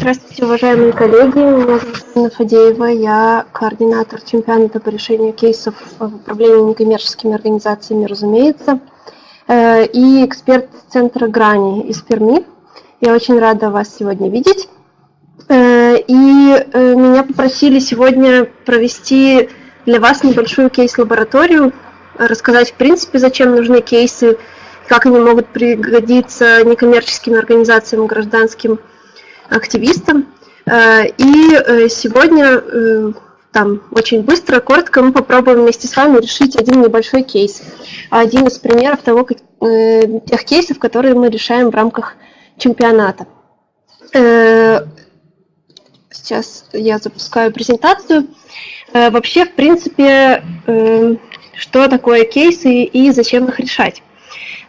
Здравствуйте, уважаемые коллеги. Меня зовут Анна Фадеева. Я координатор чемпионата по решению кейсов в управлении некоммерческими организациями, разумеется, э, и эксперт Центра Грани из Перми. Я очень рада вас сегодня видеть. Э, и э, меня попросили сегодня провести для вас небольшую кейс-лабораторию, рассказать, в принципе, зачем нужны кейсы, как они могут пригодиться некоммерческим организациям, гражданским активистам. Э, и э, сегодня э, там очень быстро, коротко мы попробуем вместе с вами решить один небольшой кейс. Один из примеров того, как, тех кейсов, которые мы решаем в рамках чемпионата. Сейчас я запускаю презентацию. Вообще, в принципе, что такое кейсы и зачем их решать?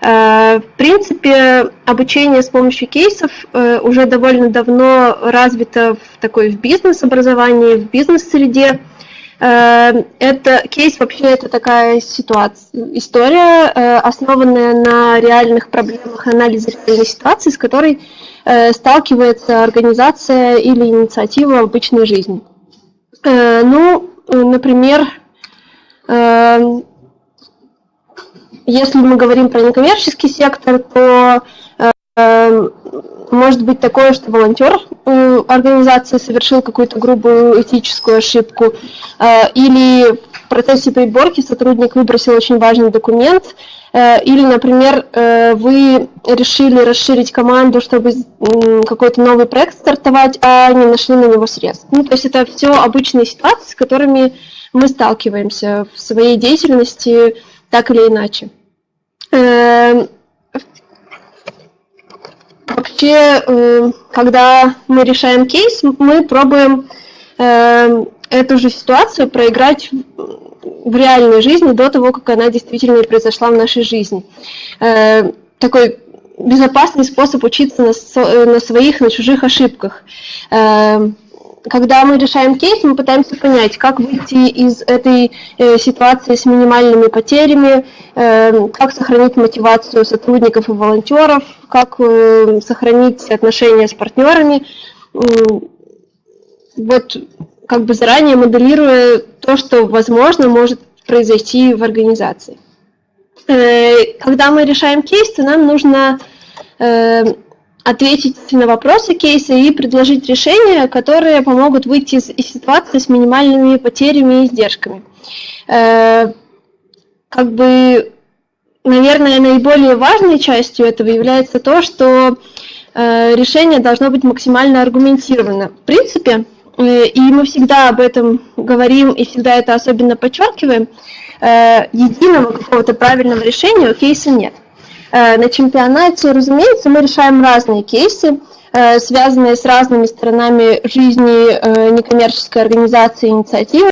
Э, в принципе, обучение с помощью кейсов э, уже довольно давно развито в такой в бизнес-образовании, в бизнес-среде. Э, это кейс вообще это такая ситуация, история, основанная на реальных проблемах анализа реальной ситуации, с которой сталкивается организация или инициатива в обычной жизни. Ну, например, если мы говорим про некоммерческий сектор, то э, может быть такое, что волонтер э, организации совершил какую-то грубую этическую ошибку, э, или в процессе приборки сотрудник выбросил очень важный документ, э, или, например, э, вы решили расширить команду, чтобы э, какой-то новый проект стартовать, а не нашли на него средств. Ну, то есть это все обычные ситуации, с которыми мы сталкиваемся в своей деятельности так или иначе. Эм, вообще, э, когда мы решаем кейс, мы пробуем эм, эту же ситуацию проиграть в реальной жизни до того, как она действительно произошла в нашей жизни. Эм, такой безопасный способ учиться на, на своих, на чужих ошибках когда мы решаем кейс, мы пытаемся понять, как выйти из этой э, ситуации с минимальными потерями, э, как сохранить мотивацию сотрудников и волонтеров, как э, сохранить отношения с партнерами. Вот как бы заранее моделируя то, что возможно может произойти в организации. Э, когда мы решаем кейс, то нам нужно э, ответить на вопросы кейса и предложить решения, которые помогут выйти из, ситуации с минимальными потерями и издержками. Э, как бы, наверное, наиболее важной частью этого является то, что э, решение должно быть максимально аргументировано. В принципе, э, и мы всегда об этом говорим и всегда это особенно подчеркиваем, единого какого-то правильного решения у кейса нет. Э, на чемпионате, разумеется, мы решаем разные кейсы, э, связанные с разными сторонами жизни э, некоммерческой организации инициативы.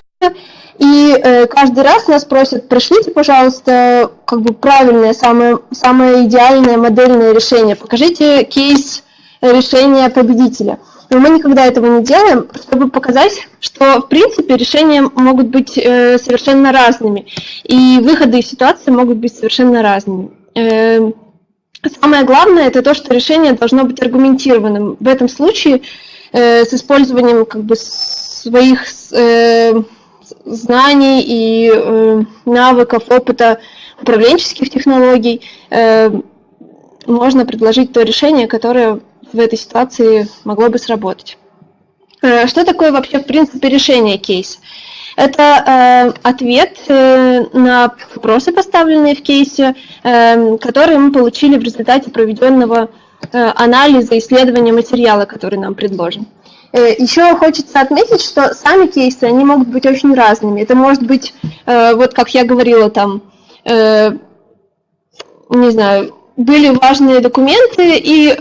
И каждый раз нас просят, пришлите, пожалуйста, как бы правильное, самое, самое идеальное модельное решение. Покажите кейс решения победителя. Но мы никогда этого не делаем, чтобы показать, что в принципе решения могут быть совершенно разными, и выходы из ситуации могут быть совершенно разными. Эм, самое главное это то, что решение должно быть аргументированным. В этом случае э, с использованием как бы своих э, знаний и э, навыков, опыта управленческих технологий можно предложить то решение, которое в этой ситуации могло бы сработать. Что такое вообще в принципе решение кейса? Это э, ответ э, на вопросы, поставленные в кейсе, э, которые мы получили в результате проведенного э, анализа, исследования материала, который нам предложен. Э, еще хочется отметить, что сами кейсы, они могут быть очень разными. Это может быть, э, вот как я говорила, там, э, не знаю, были важные документы, и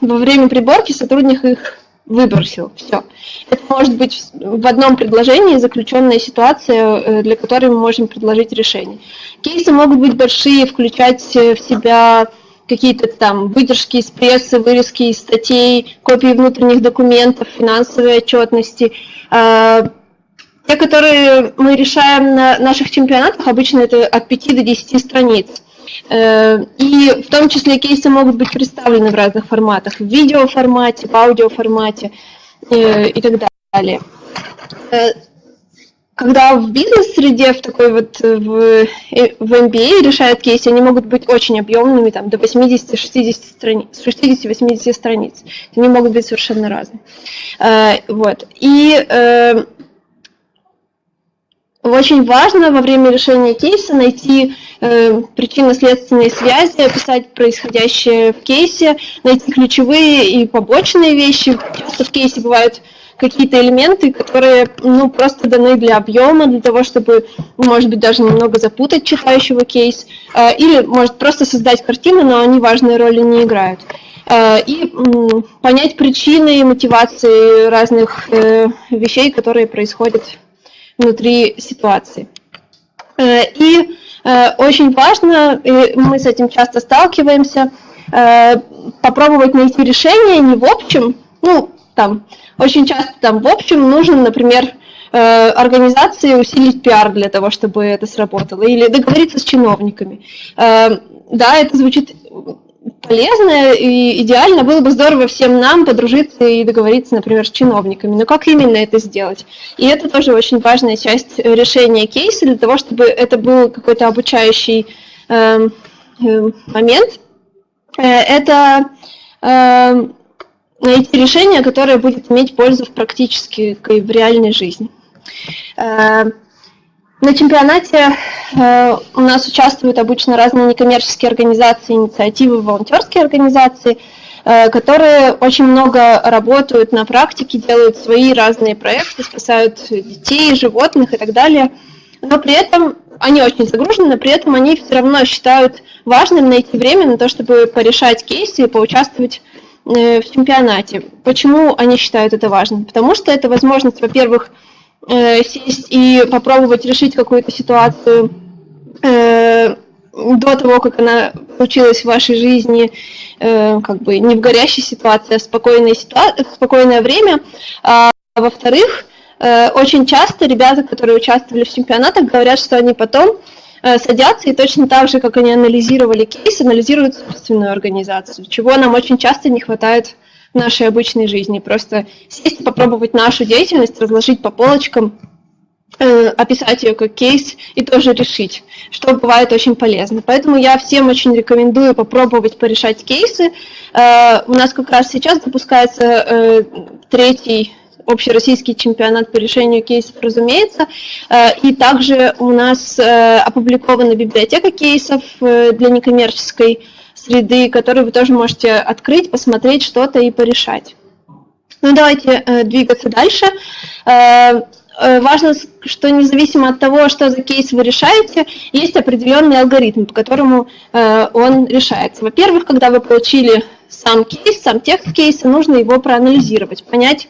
во время приборки сотрудник их выбросил. Все. Это может быть в одном предложении заключенная ситуация, э, для которой мы можем предложить решение. Кейсы могут быть большие, включать в себя какие-то там выдержки из прессы, вырезки из статей, копии внутренних документов, финансовой отчетности. А, те, которые мы решаем на наших чемпионатах, обычно это от 5 до 10 страниц. И в том числе кейсы могут быть представлены в разных форматах, в видеоформате, в аудиоформате и так далее когда в бизнес-среде, в такой вот, э, в, э, в MBA решают кейсы, они могут быть очень объемными, там, до 80-60 страниц, 60-80 страниц. Они могут быть совершенно разные. Э, вот. И очень важно во время решения кейса найти причинно-следственные связи, описать происходящее в кейсе, найти ключевые и побочные вещи. Часто в кейсе бывают какие-то элементы, которые ну, просто даны для объема, для того, чтобы, может быть, даже немного запутать читающего кейс, э, или, может, просто создать картину, но они важной роли не играют. Э, и понять причины и мотивации разных э, вещей, которые происходят внутри ситуации. И очень важно, и мы с этим часто сталкиваемся, попробовать найти решение не в общем, ну, там, очень часто там в общем нужно, например, э, организации усилить пиар для того, чтобы это сработало, или договориться с чиновниками. Э, да, это звучит полезно и идеально. Было бы здорово всем нам подружиться и договориться, например, с чиновниками. Но как именно это сделать? И это тоже очень важная часть решения кейса для того, чтобы это был какой-то обучающий эм, э, момент. Это эм, найти решение, которое будет иметь пользу в практически в реальной жизни. На чемпионате э, у нас участвуют обычно разные некоммерческие организации, инициативы, волонтерские организации, э, которые очень много работают на практике, делают свои разные проекты, спасают детей, животных и так далее. Но при этом они очень загружены, но при этом они все равно считают важным найти время на то, чтобы порешать кейсы и поучаствовать Э, в чемпионате. Почему они считают это важным? Потому что это возможность, во-первых, э, сесть и попробовать решить какую-то ситуацию э, до того, как она случилась в вашей жизни, как бы не в горящей ситуации, а в спокойной ситуации, в спокойное время. А во-вторых, очень часто ребята, которые участвовали в чемпионатах, говорят, что они потом Э, садятся и точно так же, как они анализировали кейс, анализируют собственную организацию, чего нам очень часто не хватает нашей обычной жизни. Просто сесть, попробовать нашу деятельность, разложить по полочкам, э, описать ее как кейс и тоже решить, что бывает очень полезно. Поэтому я всем очень рекомендую попробовать порешать кейсы. Э, у нас как раз сейчас запускается третий общероссийский чемпионат по решению кейсов, разумеется. Э, и также у нас э, опубликована библиотека кейсов э, для некоммерческой среды, которую вы тоже можете открыть, посмотреть что-то и порешать. Ну, давайте двигаться дальше. Важно, что независимо от того, что за кейс вы решаете, есть определенный алгоритм, по которому он решается. Во-первых, когда вы получили сам кейс, сам текст кейса, нужно его проанализировать, понять,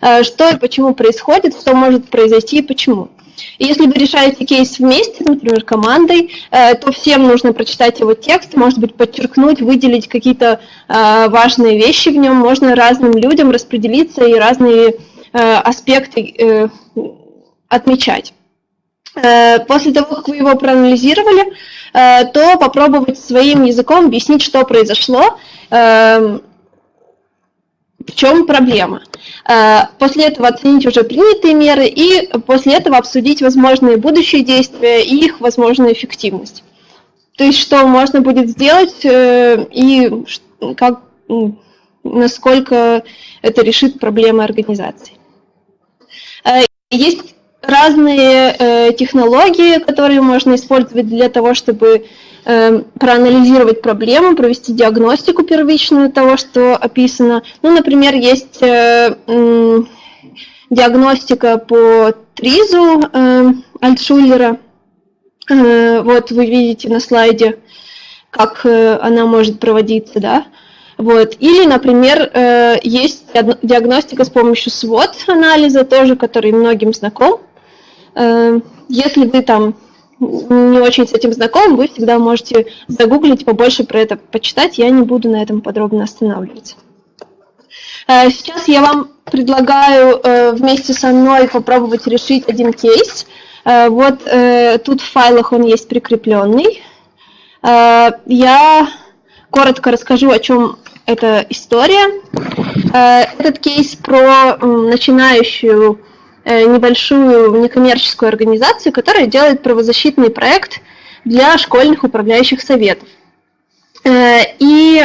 Э, что и почему происходит, что может произойти и почему. И если вы решаете кейс вместе, например, командой, э, то всем нужно прочитать его текст, может быть, подчеркнуть, выделить какие-то э, важные вещи в нем, можно разным людям распределиться и разные аспекты отмечать. После того, как вы его проанализировали, то попробовать своим языком объяснить, что произошло, эм, в чем проблема. Э, после этого оценить уже принятые меры и после этого обсудить возможные будущие действия и их возможную эффективность. То есть что можно будет сделать э, и как, насколько это решит проблемы организации. Э, есть разные технологии, которые можно использовать для того, чтобы проанализировать проблему, провести диагностику первичную того, что описано. Ну, например, есть э, диагностика по ТРИЗу э, Альтшулера. Э, вот вы видите на слайде, как она может проводиться, да. Вот. Или, например, есть диагностика с помощью SWOT-анализа, тоже, который многим знаком. Если вы там не очень с этим знаком, вы всегда можете загуглить, побольше про это почитать, я не буду на этом подробно останавливаться. Э, сейчас я вам предлагаю э, вместе со мной попробовать решить один кейс. Э, вот тут в файлах он есть прикрепленный. Я коротко расскажу, о чем эта история. Этот кейс про начинающую небольшую некоммерческую организацию, которая делает правозащитный проект для школьных управляющих советов. И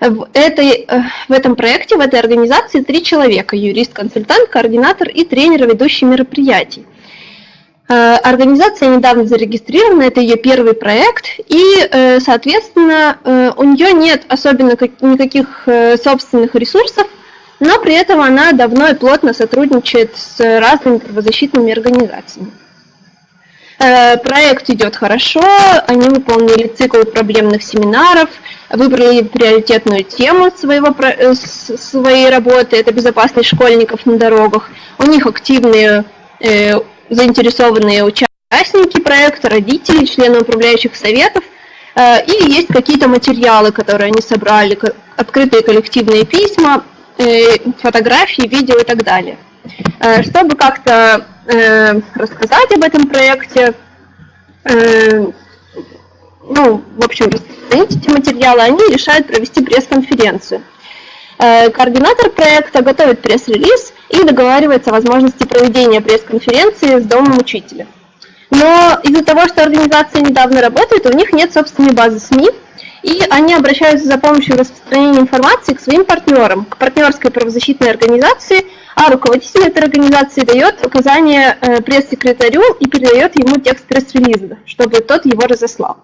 в, этой, э, в этом проекте, в этой организации три человека. Юрист, консультант, координатор и тренер, ведущий мероприятий. Э, организация недавно зарегистрирована, это ее первый проект, и, э, соответственно, у нее нет особенно никаких собственных ресурсов, но при этом она давно и плотно сотрудничает с разными правозащитными организациями. Э, проект идет хорошо, они выполнили цикл проблемных семинаров, выбрали приоритетную тему своего, э, своей работы, это безопасность школьников на дорогах. У них активные э, заинтересованные участники проекта, родители, члены управляющих советов, и есть какие-то материалы, которые они собрали, открытые коллективные письма, фотографии, видео и так далее. Чтобы как-то э, рассказать об этом проекте, э, ну, в общем, распространить эти материалы, они решают провести пресс-конференцию. Э, координатор проекта готовит пресс-релиз и договаривается о возможности проведения пресс-конференции с домом учителя. Но из-за того, что организация недавно работает, у них нет собственной базы СМИ, и они обращаются за помощью в распространении информации к своим партнерам, к партнерской правозащитной организации – а руководитель этой организации дает указание э, пресс-секретарю и передает ему текст пресс-релиза, чтобы тот его разослал.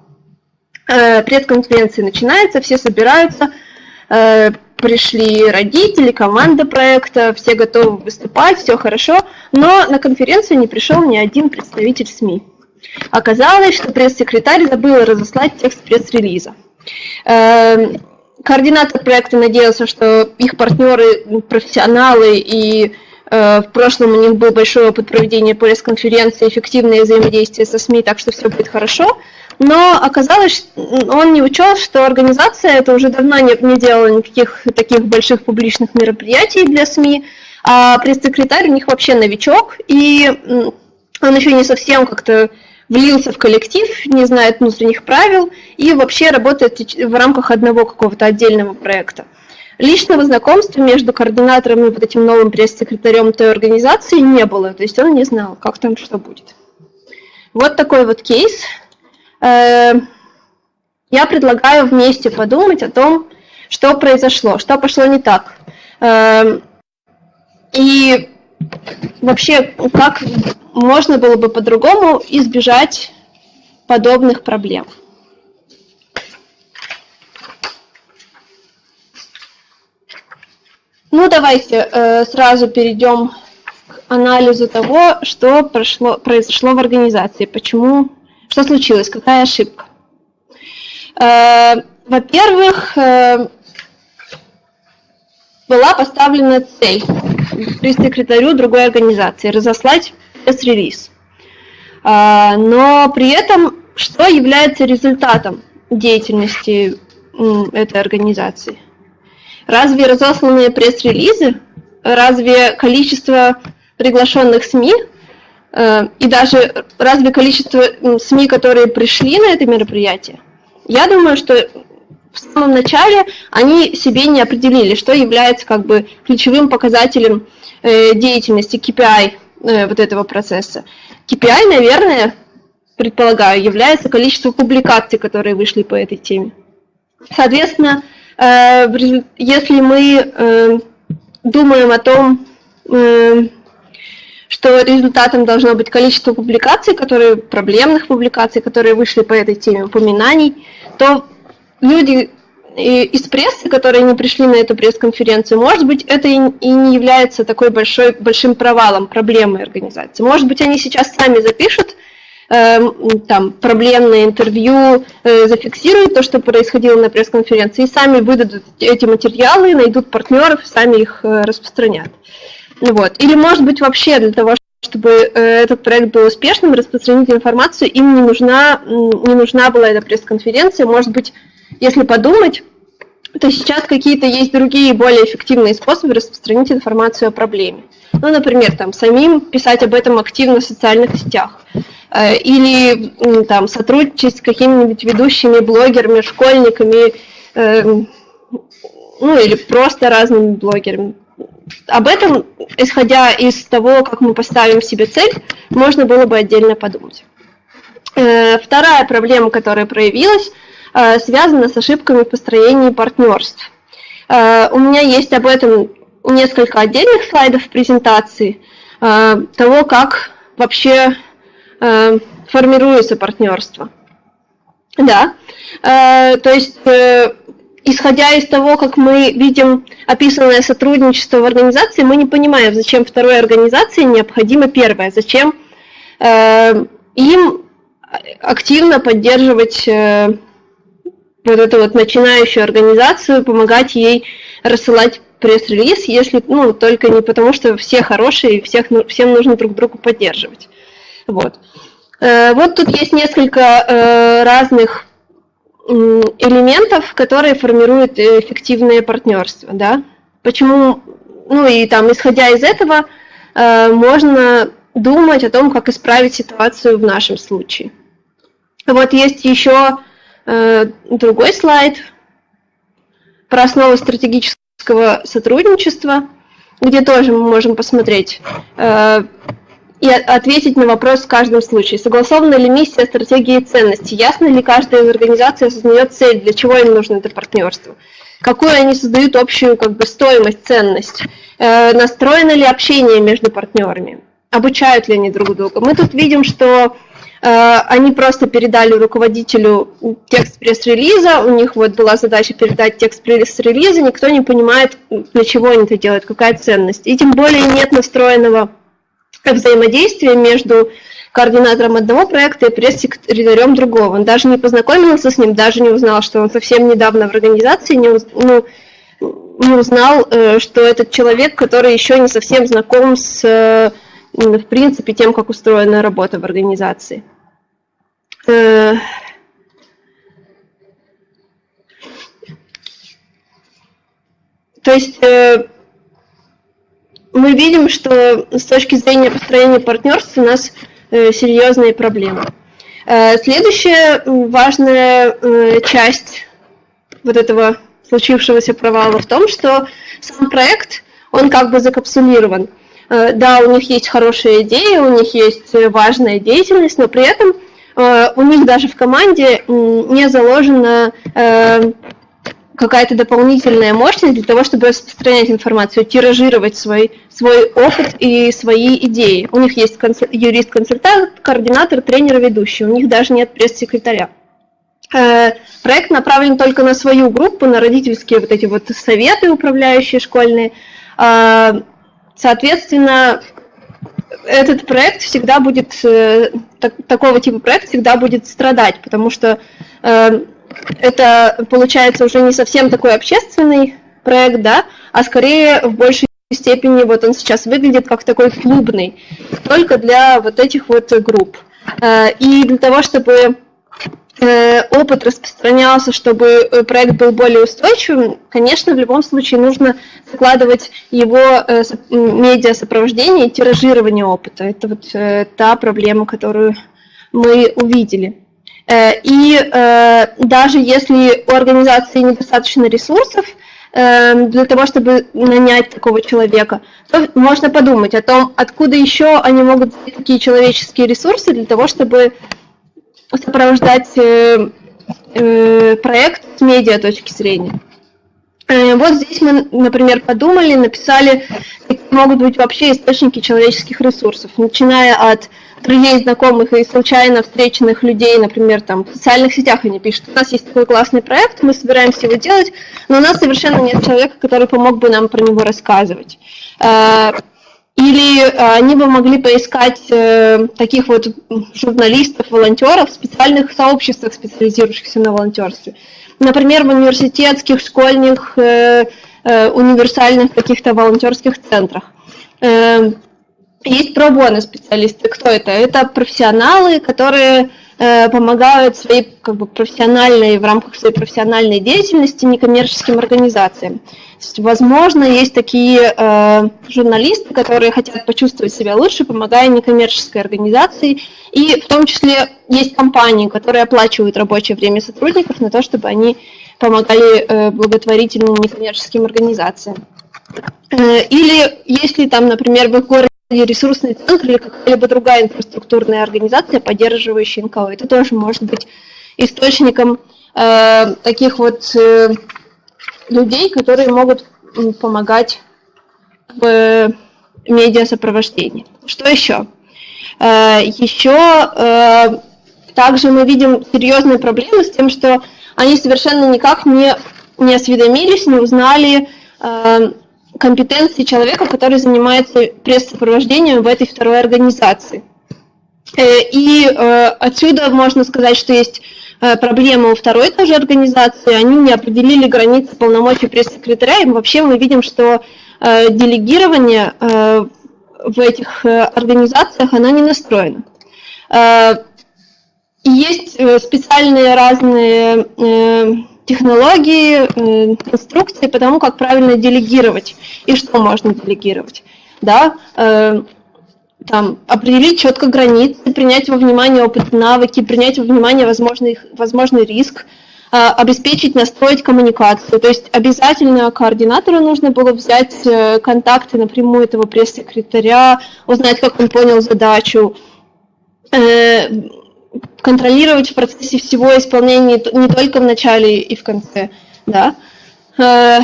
Э, пресс-конференция начинается, все собираются, э, пришли родители, команда проекта, все готовы выступать, все хорошо, но на конференцию не пришел ни один представитель СМИ. Оказалось, что пресс-секретарь забыл разослать текст пресс-релиза. Координатор проекта надеялся, что их партнеры профессионалы и э, в прошлом у них был большой опыт проведения пресс-конференции, эффективное взаимодействие со СМИ, так что все будет хорошо. Но оказалось, он не учел, что организация это уже давно не, не делала никаких таких больших публичных мероприятий для СМИ, а пресс-секретарь у них вообще новичок, и он еще не совсем как-то влился в коллектив, не знает внутренних правил и вообще работает в рамках одного какого-то отдельного проекта. Личного знакомства между координатором и вот этим новым пресс-секретарем той организации не было, то есть он не знал, как там что будет. Вот такой вот кейс. Э, я предлагаю вместе подумать о том, что произошло, что пошло не так. Э, и вообще, как можно было бы по-другому избежать подобных проблем. Ну, давайте э, сразу перейдем к анализу того, что прошло, произошло в организации, почему, что случилось, какая ошибка. Э, Во-первых, э, была поставлена цель при секретарю другой организации разослать пресс-релиз. А, но при этом что является результатом деятельности этой организации? Разве разосланные пресс-релизы, разве количество приглашенных СМИ э, и даже разве количество СМИ, которые пришли на это мероприятие? Я думаю, что в самом начале они себе не определили, что является как бы ключевым показателем э, деятельности KPI Э, вот этого процесса. KPI, наверное, предполагаю, является количество публикаций, которые вышли по этой теме. Соответственно, э, если мы э, думаем о том, что результатом должно быть количество публикаций, которые, проблемных публикаций, которые вышли по этой теме, упоминаний, то люди из прессы, которые не пришли на эту пресс-конференцию, может быть, это и не является такой большой, большим провалом, проблемой организации. Может быть, они сейчас сами запишут э, там, проблемное интервью, э, зафиксируют то, что происходило на пресс-конференции, и сами выдадут эти материалы, найдут партнеров, сами их э, распространят. Вот. Или, может быть, вообще для того, чтобы э, этот проект был успешным, распространить информацию, им не нужна, не нужна была эта пресс-конференция, может быть, если подумать, то сейчас какие-то есть другие более эффективные способы распространить информацию о проблеме. Ну, например, там, самим писать об этом активно в социальных сетях. Э, или там, сотрудничать с какими-нибудь ведущими блогерами, школьниками, эм, ну или просто разными блогерами. Об этом, исходя из того, как мы поставим себе цель, можно было бы отдельно подумать. Э, вторая проблема, которая проявилась, э, связана с ошибками в построении партнерств. У меня есть об этом несколько отдельных слайдов в презентации, того, как вообще э, формируется партнерство. Да, э, то есть, э, исходя из того, как мы видим описанное сотрудничество в организации, мы не понимаем, зачем второй организации необходимо первое, зачем э, им активно поддерживать э, вот эту вот начинающую организацию, помогать ей рассылать пресс-релиз, если, ну, только не потому, что все хорошие и всех, всем нужно друг друга поддерживать. Вот. Э, вот тут есть несколько э, разных элементов, которые формируют эффективное партнерство. Да? Почему, ну и там, исходя из этого, э, можно думать о том, как исправить ситуацию в нашем случае. Вот есть еще другой слайд про основы стратегического сотрудничества, где тоже мы можем посмотреть и ответить на вопрос в каждом случае. Согласована ли миссия, стратегия и ценности? Ясно ли каждая из организаций осознает цель, для чего им нужно это партнерство? Какую они создают общую как бы, стоимость, ценность? Э, настроено ли общение между партнерами? Обучают ли они друг друга? Мы тут видим, что э, они просто передали руководителю текст пресс-релиза, у них вот была задача передать текст пресс-релиза, никто не понимает, для чего они это делают, какая ценность. И тем более нет настроенного взаимодействие между координатором одного проекта и пресс-секретарем другого. Он даже не познакомился с ним, даже не узнал, что он совсем недавно в организации, не, уз, ну, не узнал, э, что этот человек, который еще не совсем знаком с, э, в принципе, тем, как устроена работа в организации. Э, то есть мы видим, что с точки зрения построения партнерств у нас э, серьезные проблемы. Э, следующая важная э, часть вот этого случившегося провала в том, что сам проект, он как бы закапсулирован. Да, у них есть хорошие идеи, у них есть важная деятельность, но при этом у них даже в команде не заложено какая-то дополнительная мощность для того, чтобы распространять информацию, тиражировать свой, свой опыт и свои идеи. У них есть юрист-консультант, координатор, тренер, ведущий. У них даже нет пресс-секретаря. Э, проект направлен только на свою группу, на родительские вот эти вот советы управляющие школьные. Э, соответственно, этот проект всегда будет, э, такого типа проект всегда будет страдать, потому что это получается уже не совсем такой общественный проект, да, а скорее в большей степени вот он сейчас выглядит как такой клубный, только для вот этих вот групп. Э, и для того, чтобы э, опыт распространялся, чтобы э, проект был более устойчивым, конечно, в любом случае нужно закладывать его медиа-сопровождение и тиражирование опыта. Это вот та проблема, которую мы увидели. Э, и э, даже если у организации недостаточно ресурсов э, для того, чтобы нанять такого человека, то можно подумать о том, откуда еще они могут взять такие человеческие ресурсы для того, чтобы сопровождать проект с медиа точки зрения. Вот здесь мы, например, подумали, написали, какие могут быть вообще источники человеческих ресурсов, начиная от друзей, знакомых и случайно встреченных людей, например, там в социальных сетях они пишут, у нас есть такой классный проект, мы собираемся его делать, но у нас совершенно нет человека, который помог бы нам про него рассказывать. Э, или они бы могли поискать э, таких вот журналистов, волонтеров в специальных сообществах, специализирующихся на волонтерстве. Например, в университетских, школьных, э, универсальных каких-то волонтерских центрах. Есть пробоны специалисты. Кто это? Это профессионалы, которые э, помогают своей как бы, профессиональной, в рамках своей профессиональной деятельности некоммерческим организациям. есть, возможно, есть такие э, журналисты, которые хотят почувствовать себя лучше, помогая некоммерческой организации, и в том числе есть компании, которые оплачивают рабочее время сотрудников на то, чтобы они помогали э, благотворительным некоммерческим организациям. Э, или если там, например, в городе ресурсный центр или какая-либо другая инфраструктурная организация, поддерживающая НКО, это тоже может быть источником э, таких вот э, людей, которые могут помогать в медиасопровождении. Что еще? Э, еще э, также мы видим серьезные проблемы с тем, что они совершенно никак не, не осведомились, не узнали э, компетенции человека, который занимается пресс-сопровождением в этой второй организации. Э, и э, отсюда можно сказать, что есть э, проблема у второй тоже организации, они не определили границы полномочий пресс-секретаря, и вообще мы видим, что делегирование в этих организациях, оно не настроено. Есть специальные разные технологии, э, инструкции по тому, как правильно делегировать и что можно делегировать. Да? Э, там, определить четко границы, принять во внимание опыт навыки, принять во внимание возможный, возможный риск, э, обеспечить, настроить коммуникацию. То есть обязательно координатору нужно было взять контакты напрямую этого пресс-секретаря, узнать, как он понял задачу, контролировать в процессе всего исполнения не только в начале и в конце, да, э,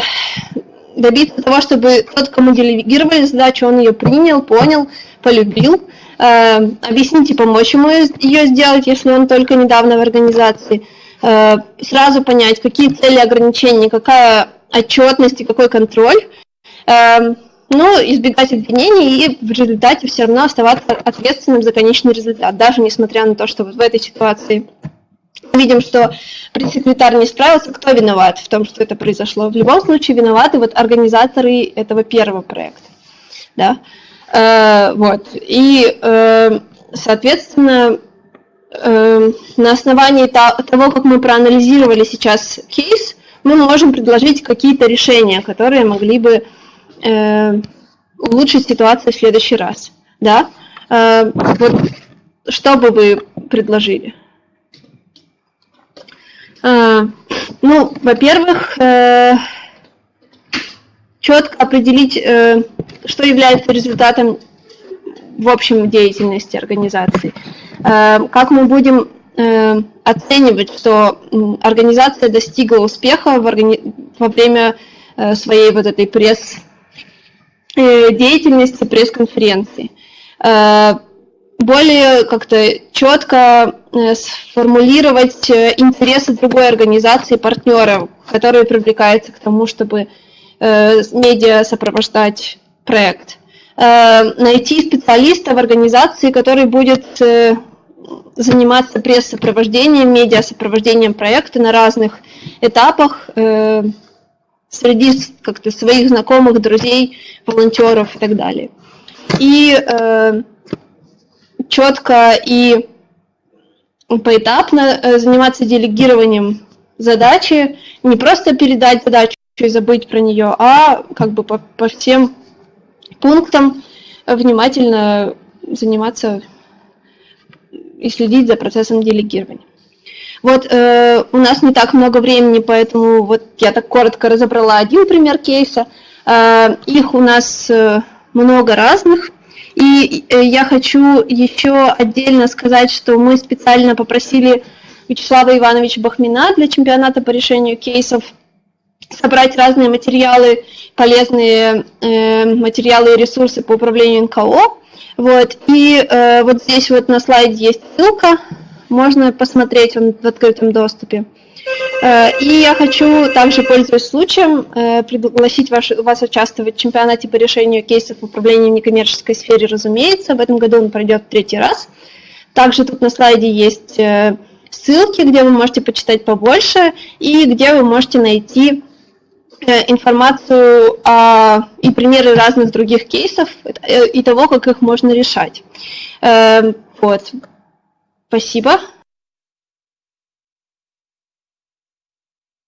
добиться того, чтобы тот, кому делегировали задачу, он ее принял, понял, полюбил, э, объяснить и помочь ему ее сделать, если он только недавно в организации, э, сразу понять, какие цели ограничения, какая отчетность и какой контроль, но избегать обвинений и в результате все равно оставаться ответственным за конечный результат, даже несмотря на то, что вот в этой ситуации видим, что пресс-секретарь не справился, кто виноват в том, что это произошло. В любом случае виноваты вот организаторы этого первого проекта. Да? Э, вот. И, э, соответственно, э, на основании того, как мы проанализировали сейчас кейс, мы можем предложить какие-то решения, которые могли бы э, улучшить ситуацию в следующий раз. Да? Э, вот что бы вы предложили? Э, ну, во-первых, э, четко определить, э, что является результатом в общем деятельности организации. Э, как мы будем э, оценивать, что организация достигла успеха в органи... во время э, своей вот этой пресс деятельности пресс-конференции. Э, более как-то четко э, сформулировать интересы другой организации, партнеров, которые привлекаются к тому, чтобы медиа сопровождать проект. Найти специалиста в организации, который будет заниматься пресс-сопровождением, медиа-сопровождением проекта на разных этапах, среди как-то своих знакомых, друзей, волонтеров и так далее. И э, четко и поэтапно э, заниматься делегированием задачи, не просто передать задачу и забыть про нее, а как бы по, по всем пунктам внимательно заниматься и следить за процессом делегирования. Вот э, у нас не так много времени, поэтому вот я так коротко разобрала один пример кейса. Э, их у нас э, много разных. И э, я хочу еще отдельно сказать, что мы специально попросили Вячеслава Ивановича Бахмина для чемпионата по решению кейсов собрать разные материалы, полезные э, материалы и ресурсы по управлению НКО. Вот. И э, вот здесь вот на слайде есть ссылка можно посмотреть он в открытом доступе. Э, и я хочу также, пользуясь случаем, э, пригласить ваш, вас участвовать в чемпионате по решению кейсов управления в некоммерческой сфере, разумеется. В этом году он пройдет третий раз. Также тут на слайде есть э, ссылки, где вы можете почитать побольше и где вы можете найти информацию о, и примеры разных других кейсов и того, как их можно решать. Вот. Спасибо.